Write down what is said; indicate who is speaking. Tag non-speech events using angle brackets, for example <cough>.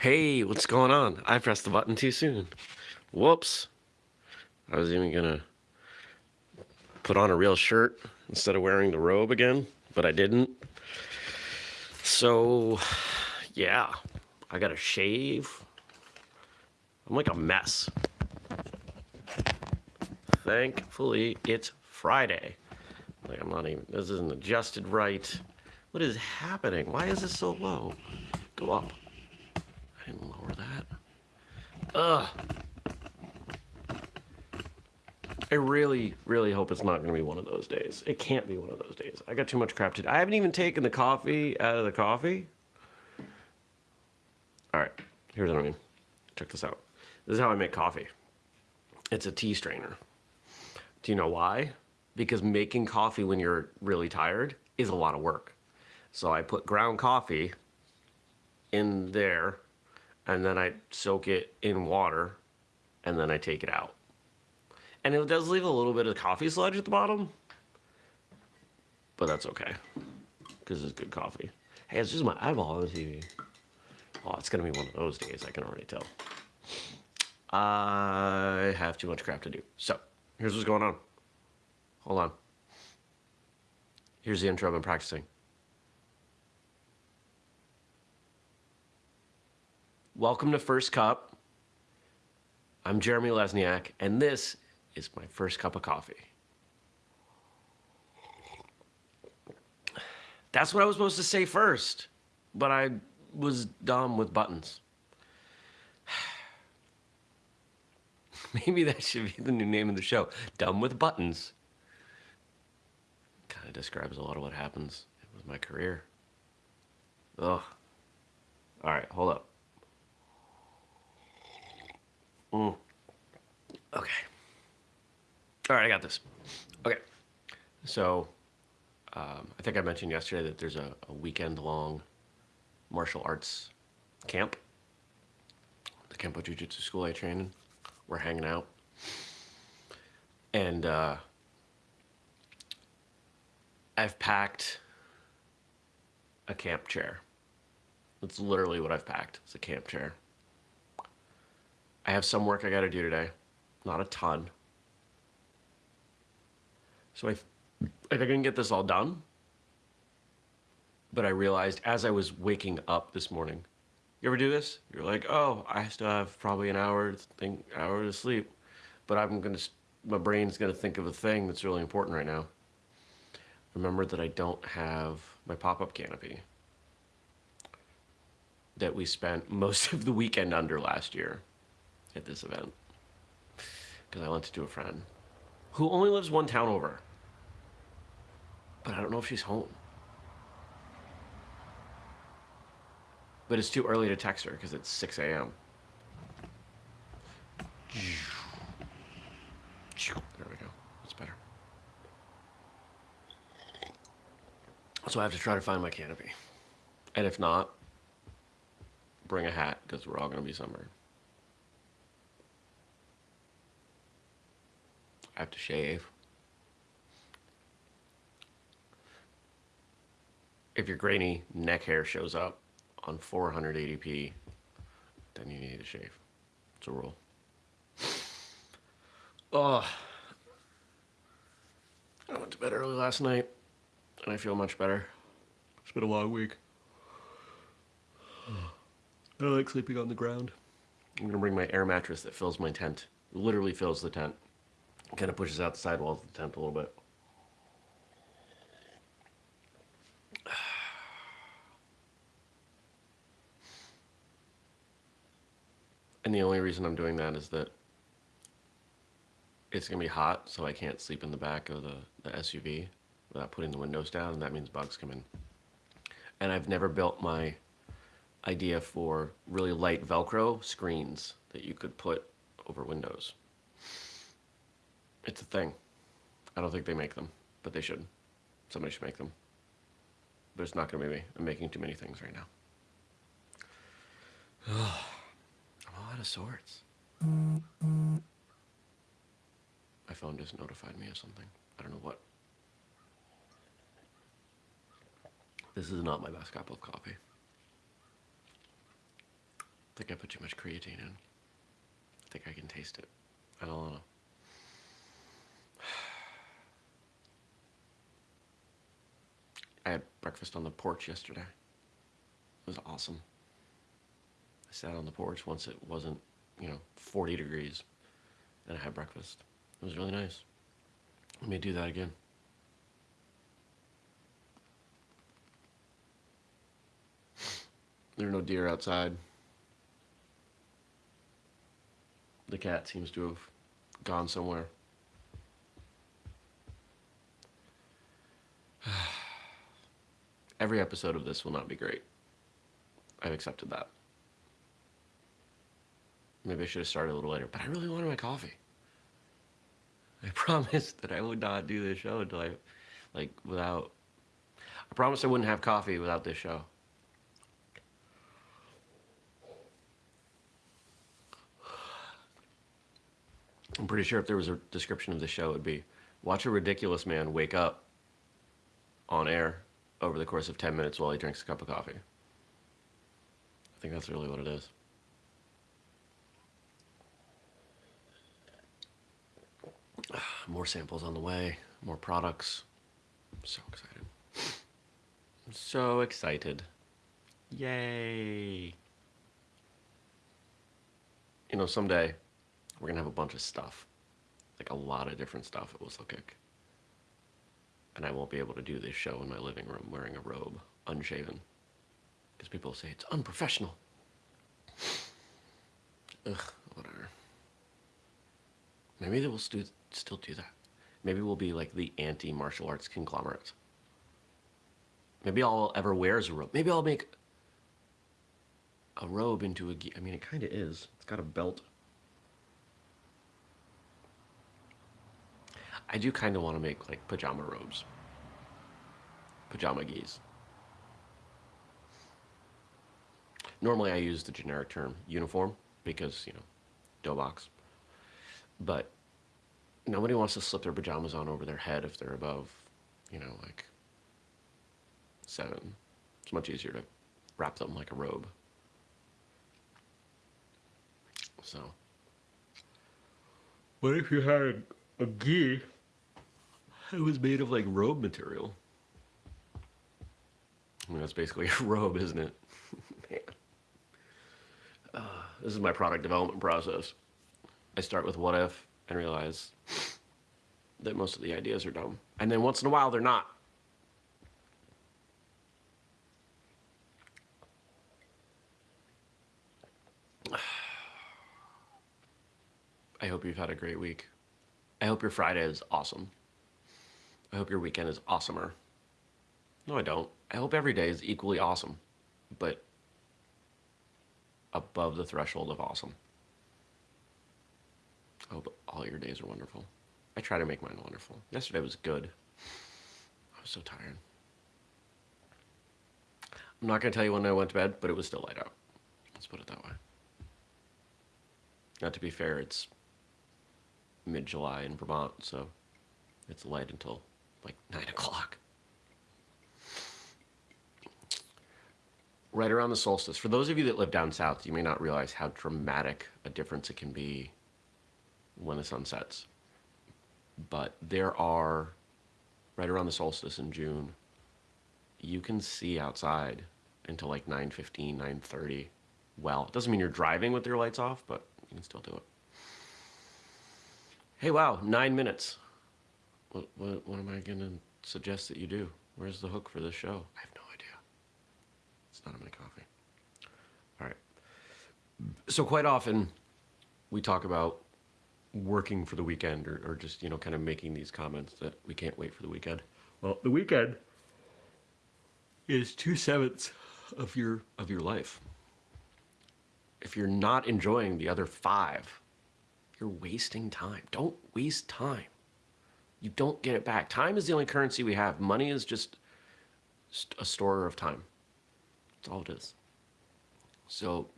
Speaker 1: Hey, what's going on? I pressed the button too soon. Whoops. I was even gonna put on a real shirt instead of wearing the robe again, but I didn't. So, yeah, I gotta shave. I'm like a mess. Thankfully, it's Friday. Like, I'm not even, this isn't adjusted right. What is happening? Why is this so low? Go up. I didn't lower that. Ugh. I really, really hope it's not going to be one of those days. It can't be one of those days. I got too much crap to do. I haven't even taken the coffee out of the coffee. All right, here's what I mean. Check this out. This is how I make coffee. It's a tea strainer. Do you know why? Because making coffee when you're really tired is a lot of work. So I put ground coffee in there and then I soak it in water and then I take it out. And it does leave a little bit of coffee sludge at the bottom, but that's okay because it's good coffee. Hey, it's just my eyeball on the TV. Oh, it's gonna be one of those days, I can already tell. I have too much crap to do. So, here's what's going on. Hold on. Here's the intro I've been practicing. Welcome to First Cup. I'm Jeremy Lesniak, and this is my first cup of coffee. That's what I was supposed to say first, but I was dumb with buttons. <sighs> Maybe that should be the new name of the show. Dumb with buttons. Kind of describes a lot of what happens with my career. Ugh. All right, hold up. Mm. Okay. All right, I got this. Okay. So, um, I think I mentioned yesterday that there's a, a weekend-long martial arts camp. The Kempo Jiu-Jitsu school I train in. We're hanging out. And uh, I've packed a camp chair. That's literally what I've packed. It's a camp chair. I have some work I got to do today. Not a ton. So I, I I can get this all done. But I realized as I was waking up this morning, you ever do this? You're like, oh, I still have probably an hour, think, hour to sleep, but I'm gonna, my brain's gonna think of a thing that's really important right now. Remember that I don't have my pop-up canopy that we spent most of the weekend under last year at this event because I lent it to a friend who only lives one town over. But I don't know if she's home. But it's too early to text her because it's 6 a.m. There we go. That's better. So I have to try to find my canopy. And if not, bring a hat because we're all going to be sunburned. I have to shave. If your grainy neck hair shows up on 480p, then you need to shave. It's a rule. Oh, I went to bed early last night and I feel much better. It's been a long week. I like sleeping on the ground. I'm gonna bring my air mattress that fills my tent. Literally fills the tent. Kind of pushes out the sidewalls of the tent a little bit. <sighs> And the only reason I'm doing that is that it's gonna be hot, so I can't sleep in the back of the, the SUV without putting the windows down, and that means bugs come in. And I've never built my idea for really light Velcro screens that you could put over windows. It's a thing. I don't think they make them, but they should. Somebody should make them. But it's not gonna be me. I'm making too many things right now. <sighs> I'm all out of sorts. My phone just notified me of something. I don't know what. This is not my best cup of coffee. I think I put too much creatine in. I think I can taste it. I don't know. I had breakfast on the porch yesterday. It was awesome. I sat on the porch once it wasn't, you know, 40 degrees, and I had breakfast. It was really nice. Let me do that again. There are no deer outside. The cat seems to have gone somewhere. Every episode of this will not be great. I've accepted that. Maybe I should have started a little later, but I really wanted my coffee. I <laughs> promised that I would not do this show until I, like, without. I promised I wouldn't have coffee without this show. I'm pretty sure if there was a description of the show, it would be watch a ridiculous man wake up on air over the course of 10 minutes while he drinks a cup of coffee. I think that's really what it is. <sighs> More samples on the way, more products. I'm so excited. I'm so excited. Yay. You know, someday we're gonna have a bunch of stuff. Like a lot of different stuff at Whistle Kick. And I won't be able to do this show in my living room wearing a robe, unshaven. Because people say it's unprofessional. Ugh, whatever. Maybe they will stu- still do that. Maybe we'll be like the anti martial arts conglomerate. Maybe all I'll ever wear is a robe. Maybe I'll make a robe into a gi. I mean, it kind of is. It's got a belt. I do kind of want to make like pajama robes, pajama gis. Normally, I use the generic term uniform because you know, doboks. But nobody wants to slip their pajamas on over their head if they're above, you know, like seven. It's much easier to wrap them like a robe. So, what if you had a gi it was made of like robe material. I mean, that's basically a <laughs> robe, isn't it? Man. Uh, this is my product development process. I start with what if and realize that most of the ideas are dumb. And then once in a while, they're not. <sighs> I hope you've had a great week. I hope your Friday is awesome. I hope your weekend is awesomer. No, I don't. I hope every day is equally awesome, but above the threshold of awesome. I hope all your days are wonderful. I try to make mine wonderful. Yesterday was good. I was so tired. I'm not going to tell you when I went to bed, but it was still light out. Let's put it that way. Now, to be fair, it's mid July in Vermont, so it's light until like nine o'clock. Right around the solstice. For those of you that live down south, you may not realize how dramatic a difference it can be when the sun sets. But there are, right around the solstice in June, you can see outside until like 9.15, 9.30. Well, it doesn't mean you're driving with your lights off, but you can still do it. Hey, wow, nine minutes. What, what, what am I going to suggest that you do? Where's the hook for this show? I have no idea. It's not in my coffee. All right. So quite often we talk about working for the weekend or, or just, you know, kind of making these comments that we can't wait for the weekend. Well, the weekend is two sevenths of your of your life. If you're not enjoying the other five, you're wasting time. Don't waste time you don't get it back. Time is the only currency we have. Money is just a store of time. That's all it is. So